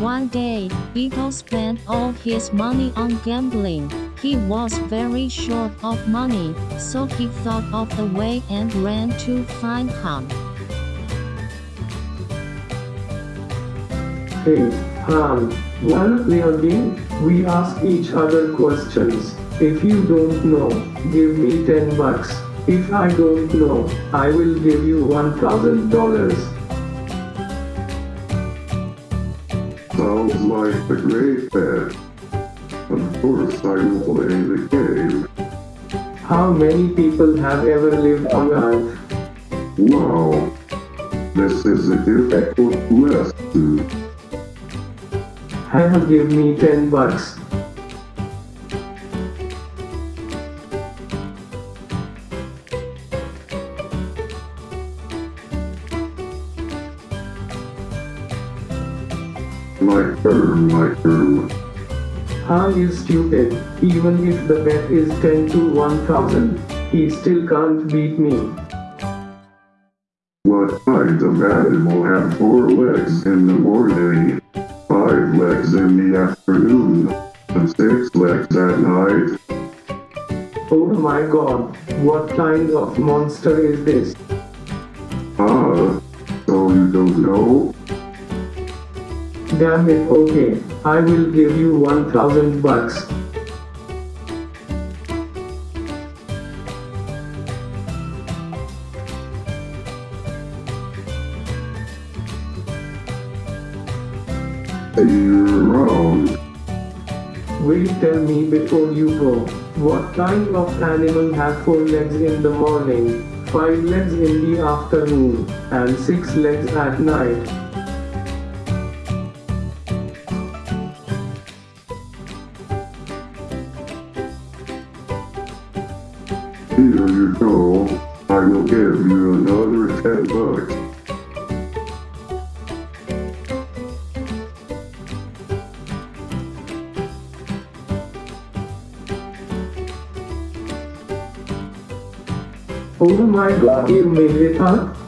One day, Beetle spent all his money on gambling. He was very short of money, so he thought of the way and ran to find Han. Hey, we are game, we ask each other questions. If you don't know, give me 10 bucks. If I don't know, I will give you $1,000. Sounds like the great bet. Of course I will play the game. How many people have ever lived on Earth? Wow. This is a difficult lesson. Han, give me 10 bucks. My turn, my turn. Han is stupid. Even if the bet is 10 to 1000, he still can't beat me. What kind of animal have four legs in the morning, five legs in the afternoon, and six legs at night? Oh my god, what kind of monster is this? Ah, so you don't know? Damn it, okay, I will give you 1000 bucks. You're wrong. Will you tell me before you go, what kind of animal has four legs in the morning, five legs in the afternoon, and six legs at night? Here you go. I will give you another ten bucks. Oh my god, you made it, huh?